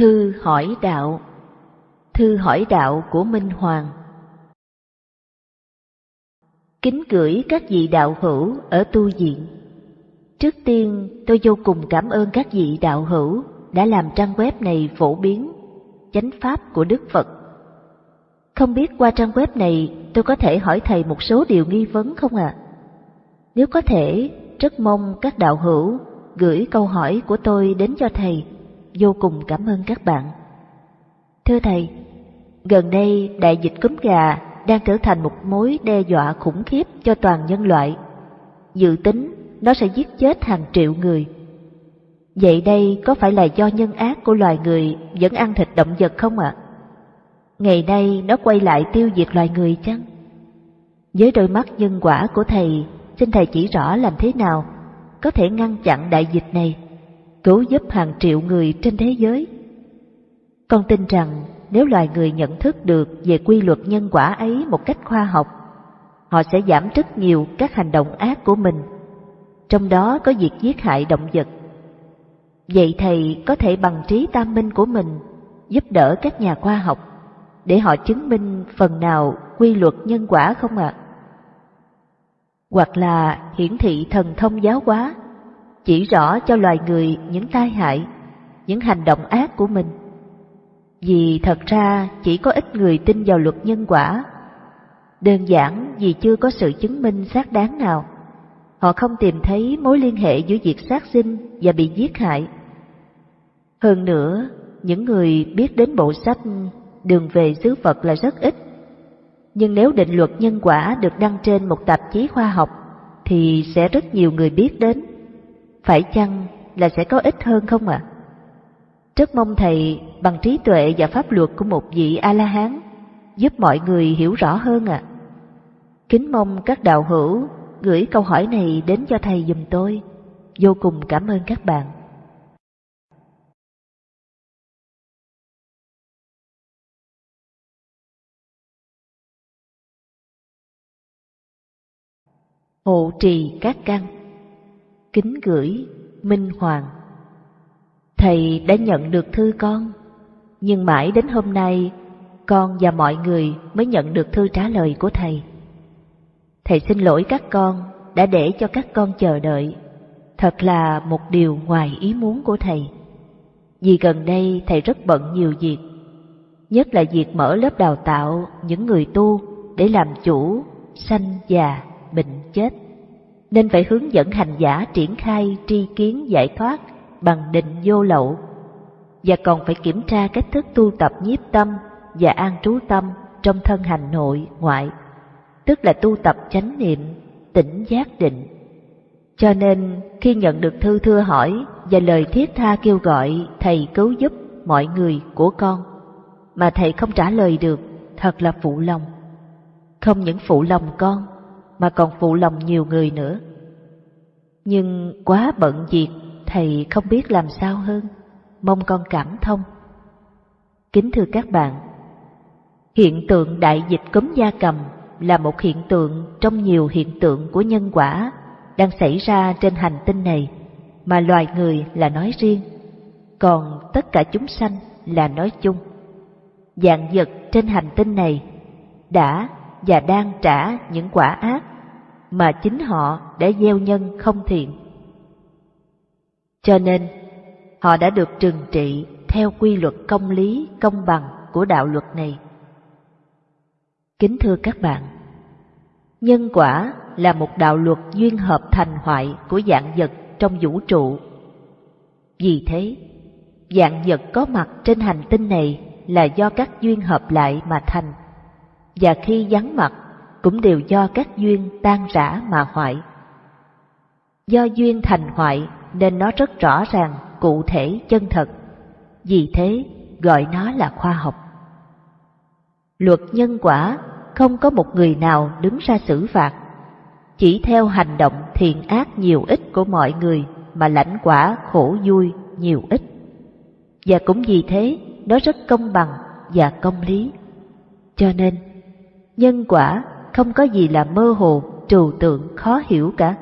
Thư hỏi đạo Thư hỏi đạo của Minh Hoàng Kính gửi các vị đạo hữu ở tu viện. Trước tiên, tôi vô cùng cảm ơn các vị đạo hữu đã làm trang web này phổ biến chánh pháp của Đức Phật. Không biết qua trang web này tôi có thể hỏi thầy một số điều nghi vấn không ạ? À? Nếu có thể, rất mong các đạo hữu gửi câu hỏi của tôi đến cho thầy. Vô cùng cảm ơn các bạn. Thưa thầy, gần đây đại dịch cúm gà đang trở thành một mối đe dọa khủng khiếp cho toàn nhân loại. Dự tính nó sẽ giết chết hàng triệu người. Vậy đây có phải là do nhân ác của loài người vẫn ăn thịt động vật không ạ? Ngày nay nó quay lại tiêu diệt loài người chăng? Với đôi mắt nhân quả của thầy, xin thầy chỉ rõ làm thế nào có thể ngăn chặn đại dịch này, cứu giúp hàng triệu người trên thế giới. Con tin rằng nếu loài người nhận thức được về quy luật nhân quả ấy một cách khoa học, họ sẽ giảm rất nhiều các hành động ác của mình, trong đó có việc giết hại động vật. Vậy thầy có thể bằng trí tam minh của mình giúp đỡ các nhà khoa học để họ chứng minh phần nào quy luật nhân quả không ạ? Hoặc là hiển thị thần thông giáo hóa, chỉ rõ cho loài người những tai hại, những hành động ác của mình vì thật ra chỉ có ít người tin vào luật nhân quả. Đơn giản vì chưa có sự chứng minh xác đáng nào. Họ không tìm thấy mối liên hệ giữa việc sát sinh và bị giết hại. Hơn nữa, những người biết đến bộ sách Đường về xứ Phật là rất ít. Nhưng nếu định luật nhân quả được đăng trên một tạp chí khoa học thì sẽ rất nhiều người biết đến. Phải chăng là sẽ có ít hơn không ạ? À? Rất mong Thầy bằng trí tuệ và pháp luật của một vị A-la-hán giúp mọi người hiểu rõ hơn ạ. À. Kính mong các đạo hữu gửi câu hỏi này đến cho Thầy dùm tôi. Vô cùng cảm ơn các bạn. Hộ trì các căn Kính gửi Minh Hoàng Thầy đã nhận được thư con, nhưng mãi đến hôm nay con và mọi người mới nhận được thư trả lời của thầy. Thầy xin lỗi các con đã để cho các con chờ đợi. Thật là một điều ngoài ý muốn của thầy. Vì gần đây thầy rất bận nhiều việc, nhất là việc mở lớp đào tạo những người tu để làm chủ, sanh già, bệnh chết. Nên phải hướng dẫn hành giả triển khai tri kiến giải thoát bằng định vô lậu và còn phải kiểm tra cách thức tu tập nhiếp tâm và an trú tâm trong thân hành nội ngoại, tức là tu tập chánh niệm, tỉnh giác định. Cho nên khi nhận được thư thưa hỏi và lời thiết tha kêu gọi thầy cứu giúp mọi người của con, mà thầy không trả lời được, thật là phụ lòng. Không những phụ lòng con, mà còn phụ lòng nhiều người nữa. Nhưng quá bận việc thầy không biết làm sao hơn, mong con cảm thông. Kính thưa các bạn, hiện tượng đại dịch cúm gia cầm là một hiện tượng trong nhiều hiện tượng của nhân quả đang xảy ra trên hành tinh này mà loài người là nói riêng, còn tất cả chúng sanh là nói chung. Dạng vật trên hành tinh này đã và đang trả những quả ác mà chính họ đã gieo nhân không thiện cho nên, họ đã được trừng trị theo quy luật công lý, công bằng của đạo luật này. Kính thưa các bạn, nhân quả là một đạo luật duyên hợp thành hoại của dạng vật trong vũ trụ. Vì thế, dạng vật có mặt trên hành tinh này là do các duyên hợp lại mà thành, và khi vắng mặt cũng đều do các duyên tan rã mà hoại. Do duyên thành hoại nên nó rất rõ ràng, cụ thể, chân thật. Vì thế, gọi nó là khoa học. Luật nhân quả không có một người nào đứng ra xử phạt, chỉ theo hành động thiện ác nhiều ít của mọi người mà lãnh quả khổ vui nhiều ít. Và cũng vì thế, nó rất công bằng và công lý. Cho nên, nhân quả không có gì là mơ hồ, trừu tượng, khó hiểu cả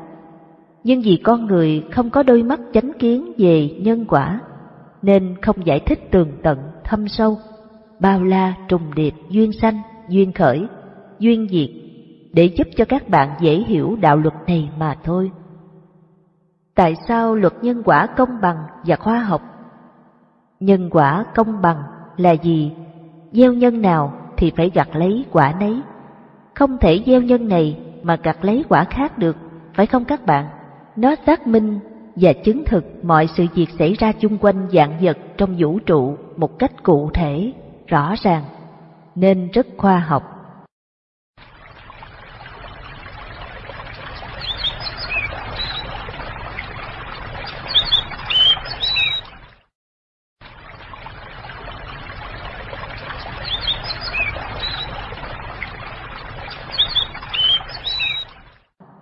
nhưng vì con người không có đôi mắt chánh kiến về nhân quả, nên không giải thích tường tận, thâm sâu, bao la trùng điệp duyên sanh, duyên khởi, duyên diệt để giúp cho các bạn dễ hiểu đạo luật này mà thôi. Tại sao luật nhân quả công bằng và khoa học? Nhân quả công bằng là gì? Gieo nhân nào thì phải gặt lấy quả nấy. Không thể gieo nhân này mà gặt lấy quả khác được, phải không các bạn? Nó xác minh và chứng thực mọi sự việc xảy ra chung quanh dạng vật trong vũ trụ một cách cụ thể, rõ ràng, nên rất khoa học.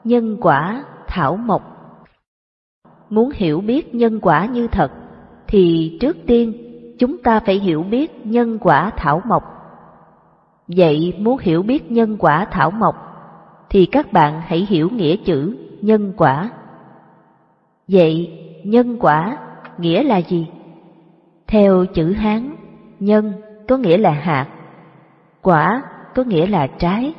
Nhân quả thảo mộc Muốn hiểu biết nhân quả như thật, thì trước tiên chúng ta phải hiểu biết nhân quả thảo mộc. Vậy muốn hiểu biết nhân quả thảo mộc, thì các bạn hãy hiểu nghĩa chữ nhân quả. Vậy nhân quả nghĩa là gì? Theo chữ Hán, nhân có nghĩa là hạt, quả có nghĩa là trái.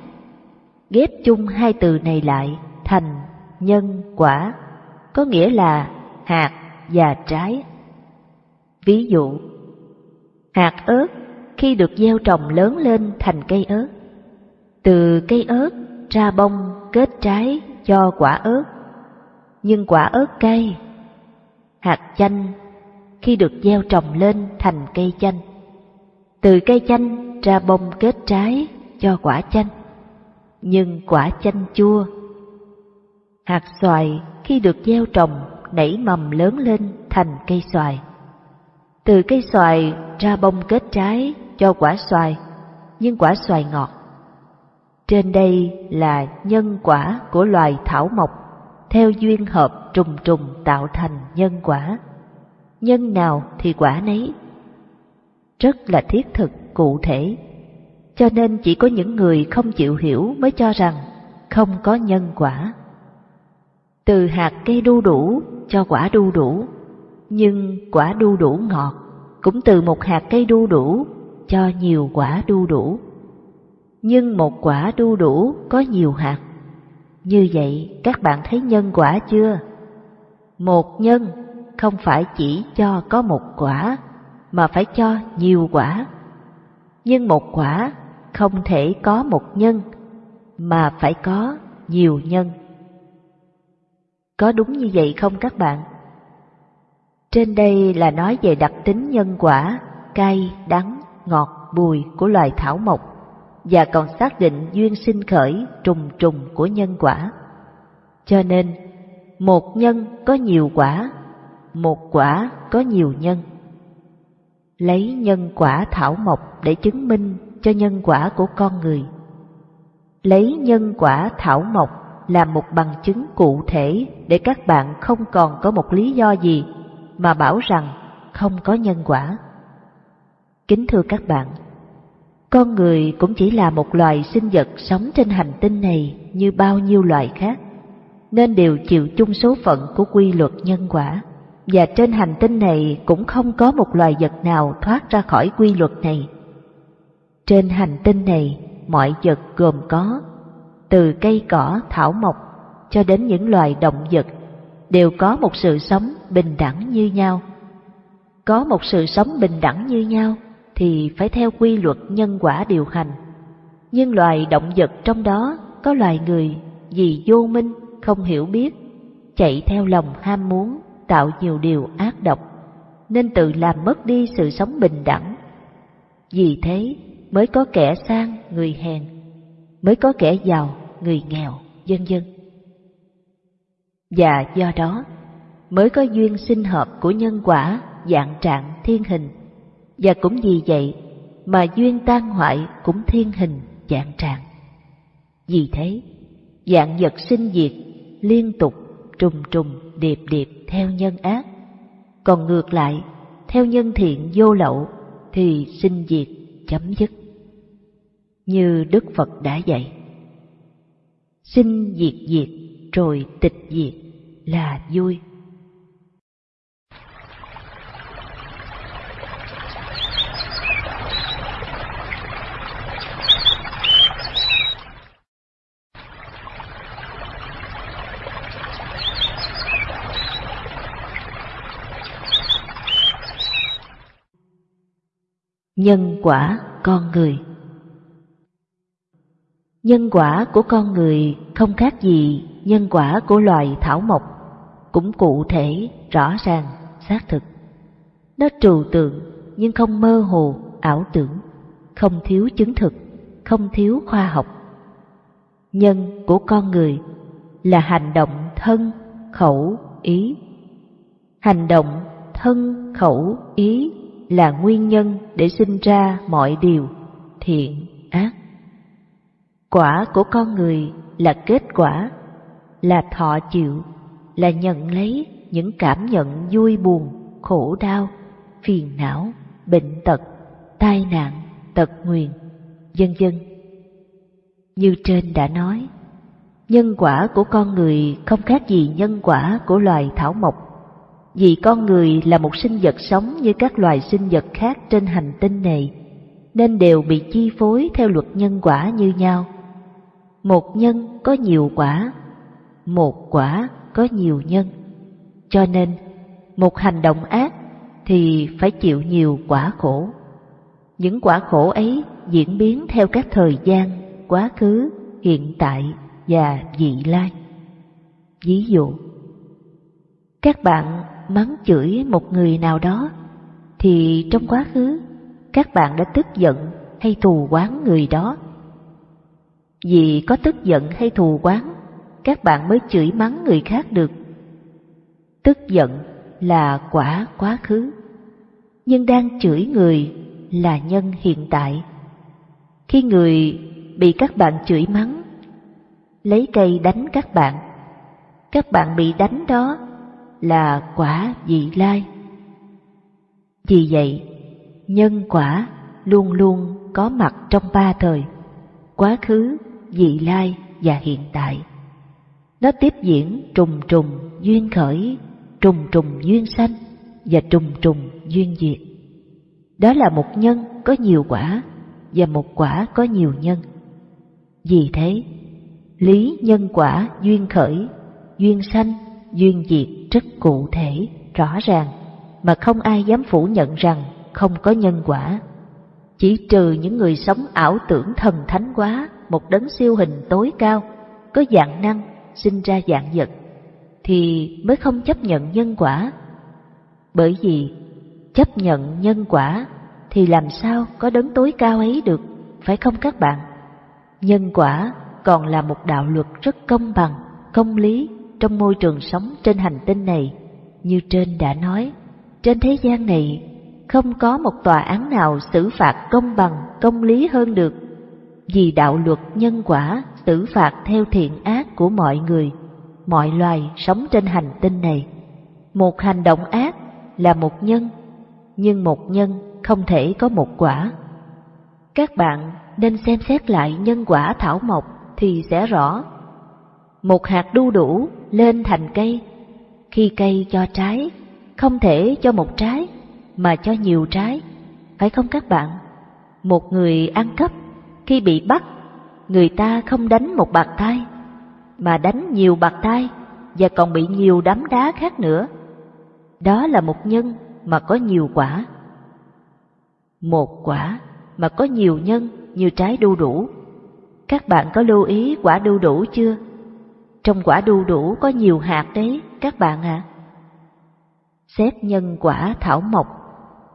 Ghép chung hai từ này lại thành nhân quả có nghĩa là hạt và trái. Ví dụ, hạt ớt khi được gieo trồng lớn lên thành cây ớt. Từ cây ớt ra bông kết trái cho quả ớt. Nhưng quả ớt cay. Hạt chanh khi được gieo trồng lên thành cây chanh. Từ cây chanh ra bông kết trái cho quả chanh. Nhưng quả chanh chua Hạt xoài khi được gieo trồng nảy mầm lớn lên thành cây xoài. Từ cây xoài ra bông kết trái cho quả xoài, nhưng quả xoài ngọt. Trên đây là nhân quả của loài thảo mộc, theo duyên hợp trùng trùng tạo thành nhân quả. Nhân nào thì quả nấy. Rất là thiết thực, cụ thể. Cho nên chỉ có những người không chịu hiểu mới cho rằng không có nhân quả từ hạt cây đu đủ cho quả đu đủ, nhưng quả đu đủ ngọt cũng từ một hạt cây đu đủ cho nhiều quả đu đủ. Nhưng một quả đu đủ có nhiều hạt. Như vậy các bạn thấy nhân quả chưa? Một nhân không phải chỉ cho có một quả, mà phải cho nhiều quả. Nhưng một quả không thể có một nhân, mà phải có nhiều nhân. Có đúng như vậy không các bạn? Trên đây là nói về đặc tính nhân quả, cay, đắng, ngọt, bùi của loài thảo mộc và còn xác định duyên sinh khởi trùng trùng của nhân quả. Cho nên, một nhân có nhiều quả, một quả có nhiều nhân. Lấy nhân quả thảo mộc để chứng minh cho nhân quả của con người. Lấy nhân quả thảo mộc là một bằng chứng cụ thể để các bạn không còn có một lý do gì mà bảo rằng không có nhân quả. Kính thưa các bạn, con người cũng chỉ là một loài sinh vật sống trên hành tinh này như bao nhiêu loài khác, nên đều chịu chung số phận của quy luật nhân quả. Và trên hành tinh này cũng không có một loài vật nào thoát ra khỏi quy luật này. Trên hành tinh này, mọi vật gồm có từ cây cỏ thảo mộc cho đến những loài động vật đều có một sự sống bình đẳng như nhau. Có một sự sống bình đẳng như nhau thì phải theo quy luật nhân quả điều hành. Nhưng loài động vật trong đó có loài người vì vô minh, không hiểu biết, chạy theo lòng ham muốn, tạo nhiều điều ác độc, nên tự làm mất đi sự sống bình đẳng. Vì thế mới có kẻ sang người hèn, mới có kẻ giàu người nghèo, vân vân. Và do đó mới có duyên sinh hợp của nhân quả dạng trạng thiên hình, và cũng vì vậy mà duyên tan hoại cũng thiên hình dạng trạng. Vì thế, dạng vật sinh diệt liên tục trùng trùng điệp điệp theo nhân ác, còn ngược lại theo nhân thiện vô lậu thì sinh diệt chấm dứt như Đức Phật đã dạy. Sinh diệt diệt, rồi tịch diệt, là vui. Nhân quả con người Nhân quả của con người không khác gì nhân quả của loài thảo mộc, cũng cụ thể, rõ ràng, xác thực. Nó trừu tượng nhưng không mơ hồ, ảo tưởng, không thiếu chứng thực, không thiếu khoa học. Nhân của con người là hành động thân, khẩu, ý. Hành động thân, khẩu, ý là nguyên nhân để sinh ra mọi điều thiện, ác. Quả của con người là kết quả, là thọ chịu, là nhận lấy những cảm nhận vui buồn, khổ đau, phiền não, bệnh tật, tai nạn, tật nguyền, vân vân. Như trên đã nói, nhân quả của con người không khác gì nhân quả của loài thảo mộc. Vì con người là một sinh vật sống như các loài sinh vật khác trên hành tinh này, nên đều bị chi phối theo luật nhân quả như nhau. Một nhân có nhiều quả, một quả có nhiều nhân. Cho nên, một hành động ác thì phải chịu nhiều quả khổ. Những quả khổ ấy diễn biến theo các thời gian, quá khứ, hiện tại và vị lai. Ví dụ, các bạn mắng chửi một người nào đó thì trong quá khứ các bạn đã tức giận hay thù oán người đó. Vì có tức giận hay thù oán, các bạn mới chửi mắng người khác được. Tức giận là quả quá khứ, nhưng đang chửi người là nhân hiện tại. Khi người bị các bạn chửi mắng, lấy cây đánh các bạn, các bạn bị đánh đó là quả vị lai. Vì vậy, nhân quả luôn luôn có mặt trong ba thời, quá khứ, vị lai và hiện tại. Nó tiếp diễn trùng trùng duyên khởi, trùng trùng duyên sanh và trùng trùng duyên diệt. Đó là một nhân có nhiều quả và một quả có nhiều nhân. Vì thế, lý nhân quả duyên khởi, duyên sanh, duyên diệt rất cụ thể, rõ ràng, mà không ai dám phủ nhận rằng không có nhân quả. Chỉ trừ những người sống ảo tưởng thần thánh quá, một đấng siêu hình tối cao, có dạng năng, sinh ra dạng vật, thì mới không chấp nhận nhân quả. Bởi vì chấp nhận nhân quả thì làm sao có đấng tối cao ấy được, phải không các bạn? Nhân quả còn là một đạo luật rất công bằng, công lý trong môi trường sống trên hành tinh này. Như trên đã nói, trên thế gian này không có một tòa án nào xử phạt công bằng, công lý hơn được. Vì đạo luật nhân quả tử phạt theo thiện ác của mọi người, mọi loài sống trên hành tinh này. Một hành động ác là một nhân, nhưng một nhân không thể có một quả. Các bạn nên xem xét lại nhân quả thảo mộc thì sẽ rõ. Một hạt đu đủ lên thành cây, khi cây cho trái, không thể cho một trái mà cho nhiều trái, phải không các bạn? Một người ăn cắp khi bị bắt, người ta không đánh một bạt tay, mà đánh nhiều bạt tay và còn bị nhiều đám đá khác nữa. Đó là một nhân mà có nhiều quả. Một quả mà có nhiều nhân như trái đu đủ. Các bạn có lưu ý quả đu đủ chưa? Trong quả đu đủ có nhiều hạt đấy, các bạn ạ. À. Xét nhân quả thảo mộc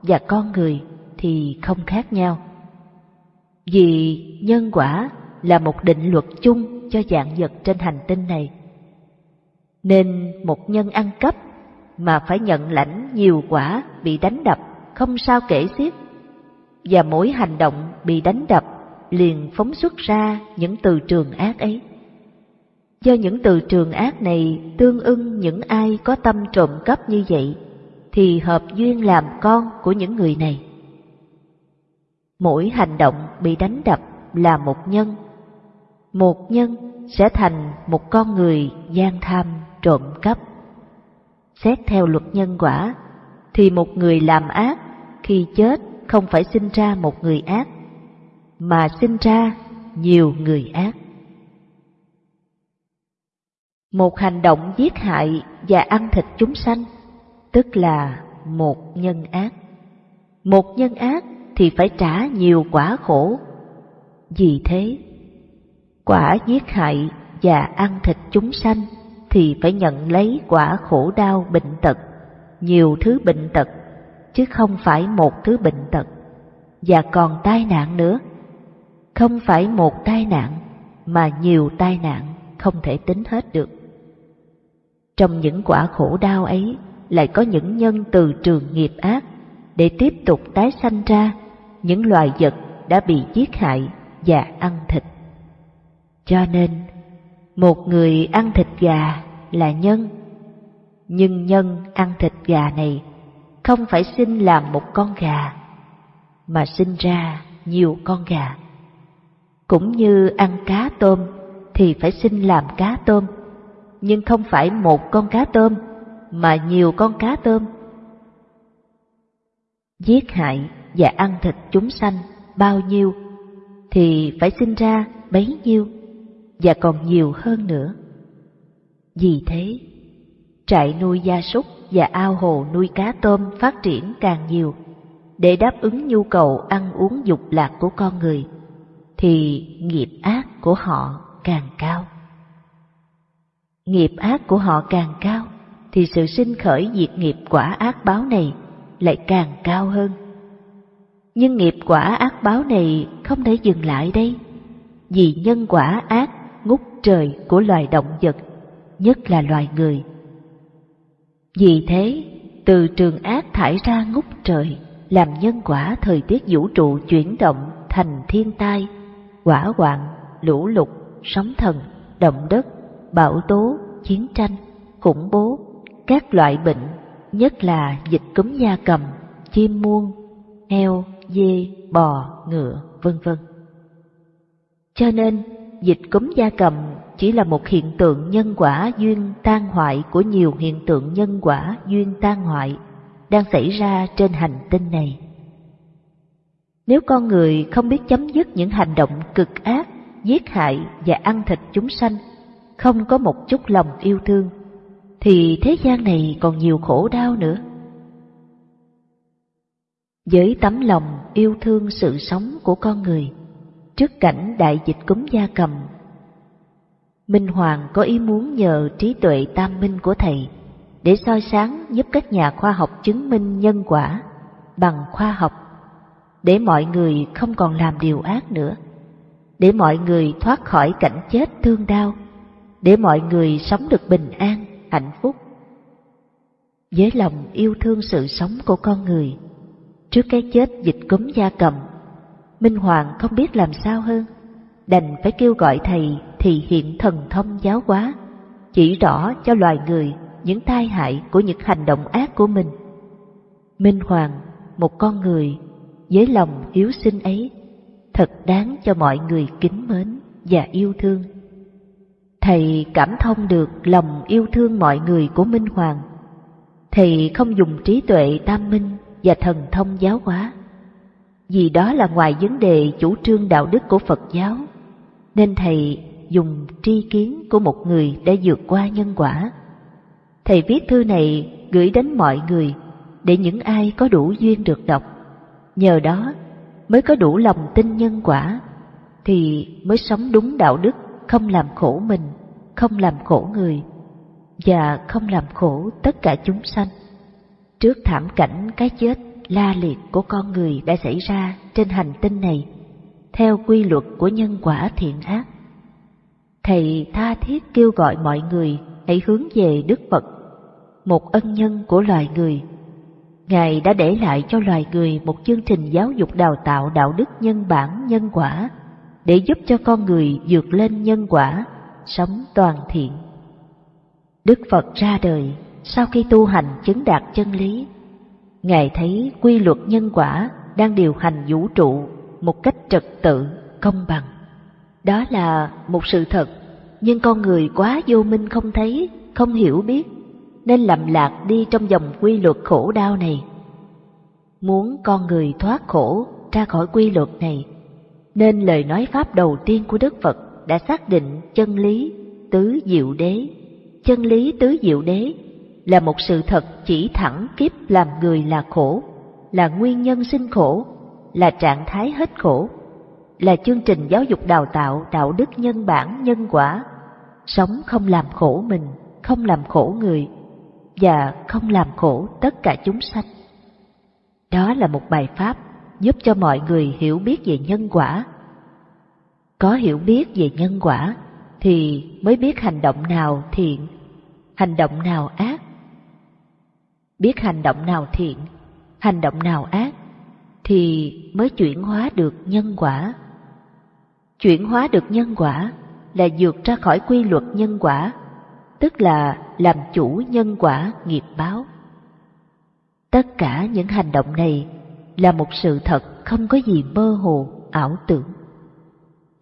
và con người thì không khác nhau. Vì nhân quả là một định luật chung cho dạng vật trên hành tinh này. Nên một nhân ăn cắp mà phải nhận lãnh nhiều quả bị đánh đập không sao kể xiết và mỗi hành động bị đánh đập liền phóng xuất ra những từ trường ác ấy. Do những từ trường ác này tương ưng những ai có tâm trộm cắp như vậy, thì hợp duyên làm con của những người này. Mỗi hành động bị đánh đập là một nhân. Một nhân sẽ thành một con người gian tham trộm cắp. Xét theo luật nhân quả, thì một người làm ác khi chết không phải sinh ra một người ác, mà sinh ra nhiều người ác. Một hành động giết hại và ăn thịt chúng sanh, tức là một nhân ác. Một nhân ác thì phải trả nhiều quả khổ. Vì thế, quả giết hại và ăn thịt chúng sanh thì phải nhận lấy quả khổ đau bệnh tật, nhiều thứ bệnh tật, chứ không phải một thứ bệnh tật, và còn tai nạn nữa. Không phải một tai nạn, mà nhiều tai nạn không thể tính hết được. Trong những quả khổ đau ấy lại có những nhân từ trường nghiệp ác để tiếp tục tái sanh ra những loài vật đã bị giết hại và ăn thịt. Cho nên, một người ăn thịt gà là nhân, nhưng nhân ăn thịt gà này không phải sinh làm một con gà, mà sinh ra nhiều con gà. Cũng như ăn cá tôm thì phải sinh làm cá tôm, nhưng không phải một con cá tôm mà nhiều con cá tôm. Giết hại và ăn thịt chúng sanh bao nhiêu thì phải sinh ra bấy nhiêu và còn nhiều hơn nữa. Vì thế, trại nuôi gia súc và ao hồ nuôi cá tôm phát triển càng nhiều để đáp ứng nhu cầu ăn uống dục lạc của con người thì nghiệp ác của họ càng cao. Nghiệp ác của họ càng cao thì sự sinh khởi diệt nghiệp quả ác báo này lại càng cao hơn. Nhưng nghiệp quả ác báo này không thể dừng lại đây, vì nhân quả ác ngút trời của loài động vật, nhất là loài người. Vì thế, từ trường ác thải ra ngút trời, làm nhân quả thời tiết vũ trụ chuyển động thành thiên tai, quả hoạn, lũ lụt, sóng thần, động đất, bão tố, chiến tranh, khủng bố, các loại bệnh, nhất là dịch cúm da cầm, chim muông heo, dê, bò, ngựa, vân vân. Cho nên, dịch cúm gia cầm chỉ là một hiện tượng nhân quả duyên tan hoại của nhiều hiện tượng nhân quả duyên tan hoại đang xảy ra trên hành tinh này. Nếu con người không biết chấm dứt những hành động cực ác, giết hại và ăn thịt chúng sanh, không có một chút lòng yêu thương, thì thế gian này còn nhiều khổ đau nữa. Với tấm lòng yêu thương sự sống của con người, trước cảnh đại dịch cúm gia cầm, Minh Hoàng có ý muốn nhờ trí tuệ tam minh của thầy để soi sáng giúp các nhà khoa học chứng minh nhân quả bằng khoa học, để mọi người không còn làm điều ác nữa, để mọi người thoát khỏi cảnh chết thương đau, để mọi người sống được bình an, hạnh phúc. Với lòng yêu thương sự sống của con người, Trước cái chết dịch cúm gia cầm, Minh Hoàng không biết làm sao hơn, đành phải kêu gọi thầy thì hiện thần thông giáo hóa, chỉ rõ cho loài người những tai hại của những hành động ác của mình. Minh Hoàng, một con người với lòng hiếu sinh ấy, thật đáng cho mọi người kính mến và yêu thương. Thầy cảm thông được lòng yêu thương mọi người của Minh Hoàng. Thầy không dùng trí tuệ tam minh và thần thông giáo hóa. Vì đó là ngoài vấn đề chủ trương đạo đức của Phật giáo, nên Thầy dùng tri kiến của một người đã vượt qua nhân quả. Thầy viết thư này gửi đến mọi người để những ai có đủ duyên được đọc. Nhờ đó mới có đủ lòng tin nhân quả, thì mới sống đúng đạo đức, không làm khổ mình, không làm khổ người, và không làm khổ tất cả chúng sanh. Trước thảm cảnh cái chết la liệt của con người đã xảy ra trên hành tinh này, theo quy luật của nhân quả thiện ác, Thầy tha thiết kêu gọi mọi người hãy hướng về Đức Phật, một ân nhân của loài người. Ngài đã để lại cho loài người một chương trình giáo dục đào tạo đạo đức nhân bản nhân quả để giúp cho con người vượt lên nhân quả, sống toàn thiện. Đức Phật ra đời sau khi tu hành chứng đạt chân lý, Ngài thấy quy luật nhân quả đang điều hành vũ trụ một cách trật tự, công bằng. Đó là một sự thật, nhưng con người quá vô minh không thấy, không hiểu biết, nên lầm lạc đi trong dòng quy luật khổ đau này. Muốn con người thoát khổ ra khỏi quy luật này, nên lời nói pháp đầu tiên của Đức Phật đã xác định chân lý tứ diệu đế. Chân lý tứ diệu đế là một sự thật chỉ thẳng kiếp làm người là khổ, là nguyên nhân sinh khổ, là trạng thái hết khổ, là chương trình giáo dục đào tạo đạo đức nhân bản nhân quả, sống không làm khổ mình, không làm khổ người và không làm khổ tất cả chúng sanh. Đó là một bài pháp giúp cho mọi người hiểu biết về nhân quả. Có hiểu biết về nhân quả thì mới biết hành động nào thiện, hành động nào ác. Biết hành động nào thiện, hành động nào ác thì mới chuyển hóa được nhân quả. Chuyển hóa được nhân quả là vượt ra khỏi quy luật nhân quả, tức là làm chủ nhân quả nghiệp báo. Tất cả những hành động này là một sự thật không có gì mơ hồ, ảo tưởng.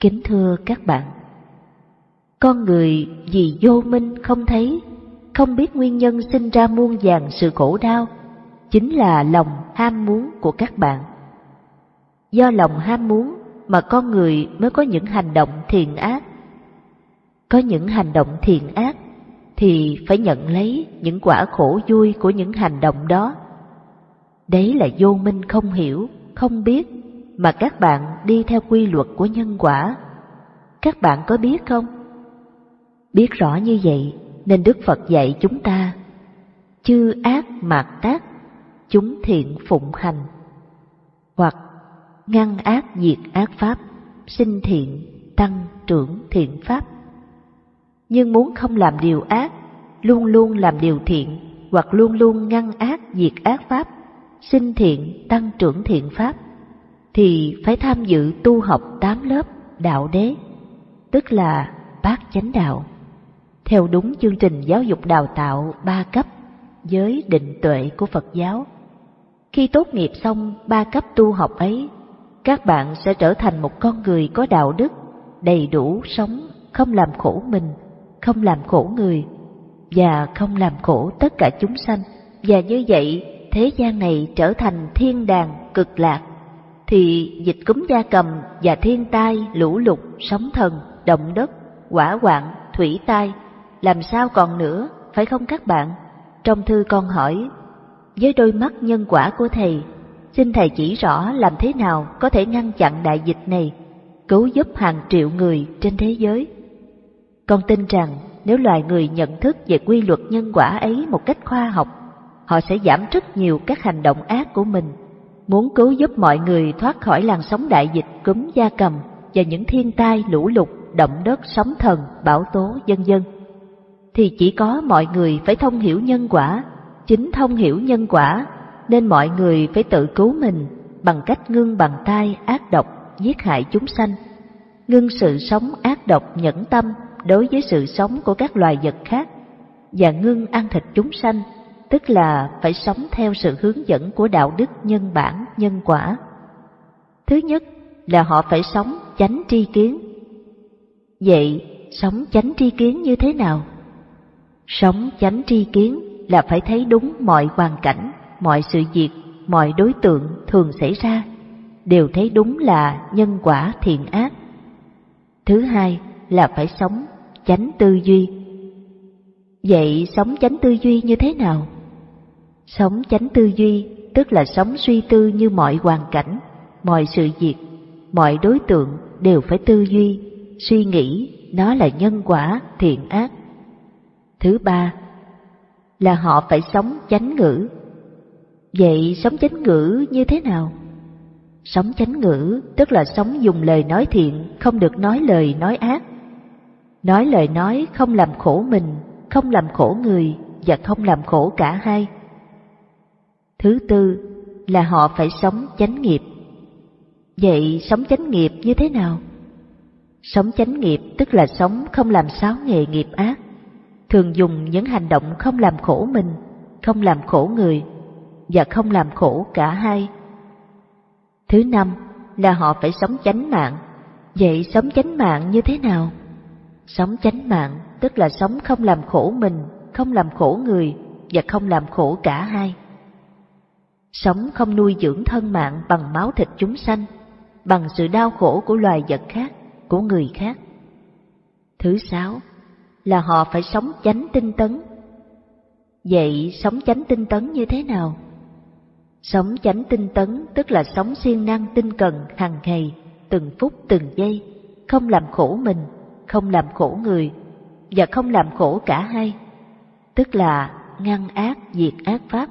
Kính thưa các bạn, con người vì vô minh không thấy, không biết nguyên nhân sinh ra muôn vàng sự khổ đau, chính là lòng ham muốn của các bạn. Do lòng ham muốn mà con người mới có những hành động thiện ác. Có những hành động thiện ác thì phải nhận lấy những quả khổ vui của những hành động đó. Đấy là vô minh không hiểu, không biết mà các bạn đi theo quy luật của nhân quả. Các bạn có biết không? Biết rõ như vậy nên Đức Phật dạy chúng ta chư ác mạt tác, chúng thiện phụng hành. Hoặc ngăn ác diệt ác pháp, sinh thiện, tăng trưởng thiện pháp. Nhưng muốn không làm điều ác, luôn luôn làm điều thiện, hoặc luôn luôn ngăn ác diệt ác pháp, sinh thiện, tăng trưởng thiện pháp, thì phải tham dự tu học tám lớp đạo đế, tức là bát chánh đạo, theo đúng chương trình giáo dục đào tạo ba cấp với định tuệ của Phật giáo. Khi tốt nghiệp xong ba cấp tu học ấy các bạn sẽ trở thành một con người có đạo đức, đầy đủ sống, không làm khổ mình, không làm khổ người, và không làm khổ tất cả chúng sanh. Và như vậy, thế gian này trở thành thiên đàng cực lạc, thì dịch cúm gia cầm và thiên tai, lũ lụt, sóng thần, động đất, quả hoạn, thủy tai, làm sao còn nữa, phải không các bạn? Trong thư con hỏi, với đôi mắt nhân quả của Thầy Xin Thầy chỉ rõ làm thế nào có thể ngăn chặn đại dịch này, cứu giúp hàng triệu người trên thế giới. Con tin rằng nếu loài người nhận thức về quy luật nhân quả ấy một cách khoa học, họ sẽ giảm rất nhiều các hành động ác của mình, muốn cứu giúp mọi người thoát khỏi làn sóng đại dịch cúm da cầm và những thiên tai lũ lụt, động đất, sóng thần, bão tố, vân vân. Thì chỉ có mọi người phải thông hiểu nhân quả, chính thông hiểu nhân quả nên mọi người phải tự cứu mình bằng cách ngưng bằng tay ác độc giết hại chúng sanh, ngưng sự sống ác độc nhẫn tâm đối với sự sống của các loài vật khác và ngưng ăn thịt chúng sanh, tức là phải sống theo sự hướng dẫn của đạo đức nhân bản nhân quả. Thứ nhất là họ phải sống chánh tri kiến. Vậy sống chánh tri kiến như thế nào? Sống chánh tri kiến là phải thấy đúng mọi hoàn cảnh mọi sự việc, mọi đối tượng thường xảy ra đều thấy đúng là nhân quả thiện ác. Thứ hai là phải sống chánh tư duy. Vậy sống chánh tư duy như thế nào? Sống chánh tư duy tức là sống suy tư như mọi hoàn cảnh, mọi sự việc, mọi đối tượng đều phải tư duy, suy nghĩ nó là nhân quả thiện ác. Thứ ba là họ phải sống chánh ngữ, Vậy sống chánh ngữ như thế nào? Sống chánh ngữ tức là sống dùng lời nói thiện, không được nói lời nói ác. Nói lời nói không làm khổ mình, không làm khổ người và không làm khổ cả hai. Thứ tư là họ phải sống chánh nghiệp. Vậy sống chánh nghiệp như thế nào? Sống chánh nghiệp tức là sống không làm sáu nghề nghiệp ác, thường dùng những hành động không làm khổ mình, không làm khổ người và không làm khổ cả hai. Thứ năm là họ phải sống chánh mạng. Vậy sống chánh mạng như thế nào? Sống chánh mạng tức là sống không làm khổ mình, không làm khổ người và không làm khổ cả hai. Sống không nuôi dưỡng thân mạng bằng máu thịt chúng sanh, bằng sự đau khổ của loài vật khác, của người khác. Thứ sáu là họ phải sống chánh tinh tấn. Vậy sống chánh tinh tấn như thế nào? Sống chánh tinh tấn tức là sống siêng năng tinh cần hàng ngày, từng phút từng giây, không làm khổ mình, không làm khổ người, và không làm khổ cả hai. Tức là ngăn ác diệt ác pháp,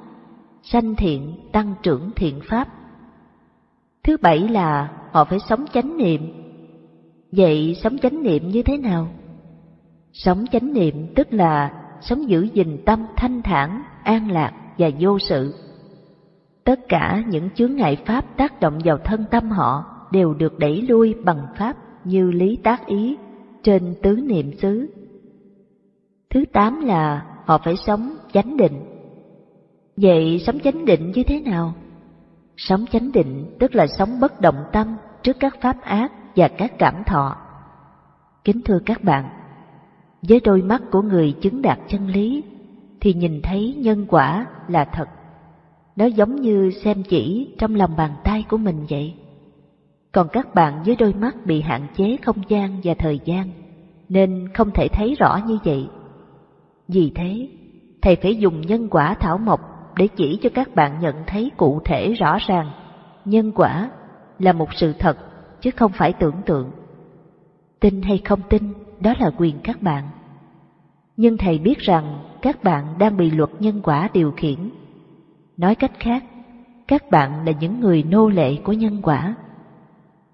sanh thiện tăng trưởng thiện pháp. Thứ bảy là họ phải sống chánh niệm. Vậy sống chánh niệm như thế nào? Sống chánh niệm tức là sống giữ gìn tâm thanh thản, an lạc và vô sự. Tất cả những chướng ngại pháp tác động vào thân tâm họ đều được đẩy lui bằng pháp như lý tác ý trên tứ niệm xứ. Thứ tám là họ phải sống chánh định. Vậy sống chánh định như thế nào? Sống chánh định tức là sống bất động tâm trước các pháp ác và các cảm thọ. Kính thưa các bạn, với đôi mắt của người chứng đạt chân lý thì nhìn thấy nhân quả là thật. Nó giống như xem chỉ trong lòng bàn tay của mình vậy. Còn các bạn với đôi mắt bị hạn chế không gian và thời gian nên không thể thấy rõ như vậy. Vì thế, thầy phải dùng nhân quả thảo mộc để chỉ cho các bạn nhận thấy cụ thể rõ ràng nhân quả là một sự thật chứ không phải tưởng tượng. Tin hay không tin, đó là quyền các bạn. Nhưng thầy biết rằng các bạn đang bị luật nhân quả điều khiển. Nói cách khác, các bạn là những người nô lệ của nhân quả.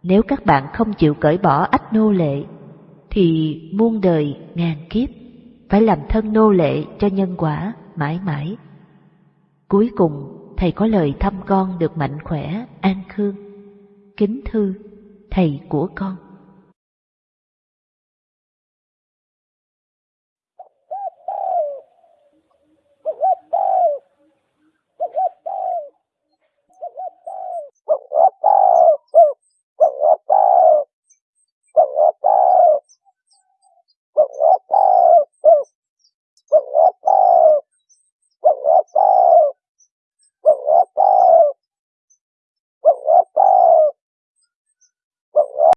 Nếu các bạn không chịu cởi bỏ ách nô lệ, thì muôn đời ngàn kiếp phải làm thân nô lệ cho nhân quả mãi mãi. Cuối cùng, thầy có lời thăm con được mạnh khỏe, an khương. Kính thư, thầy của con.